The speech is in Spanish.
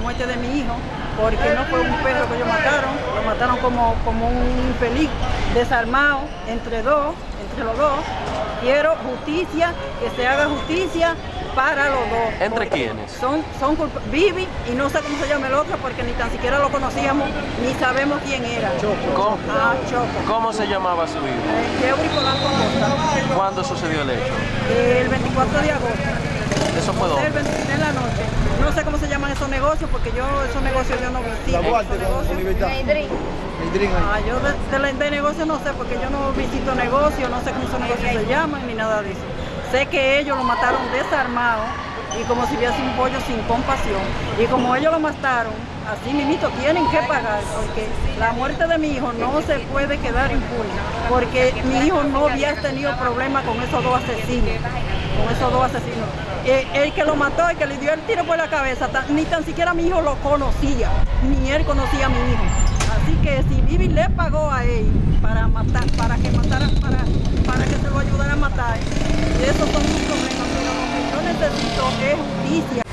muerte de mi hijo, porque no fue un perro que ellos mataron, lo mataron como, como un infeliz, desarmado entre dos, entre los dos. Quiero justicia, que se haga justicia para los dos. ¿Entre quiénes? Son, son Vivi y no sé cómo se llama el otro porque ni tan siquiera lo conocíamos ni sabemos quién era. ¿Cómo, Ah, Choco. cómo se llamaba su hijo? Eh, Yeuri Polanco Costa. ¿Cuándo sucedió el hecho? El 24 de agosto. ¿Eso fue El dónde? 23 de la noche. No sé cómo se llaman esos negocios porque yo esos negocios yo no visito. La Duarte. Ah, yo de, de de negocios no sé porque yo no visito negocios, no sé cómo esos negocios se llaman ni nada de eso. Sé que ellos lo mataron desarmado y como si hubiese un pollo sin compasión. Y como ellos lo mataron, así mismito tienen que pagar porque la muerte de mi hijo no se puede quedar impune. Porque mi hijo no había tenido problema con esos dos asesinos. Con esos dos asesinos. Eh, el que lo mató, el que le dio el tiro por la cabeza, ni tan siquiera mi hijo lo conocía, ni él conocía a mi hijo. Así que si Vivi le pagó a él para matar, para que matara, para, para que se lo ayudara a matar, esos son sus problemas, pero lo que yo necesito es justicia.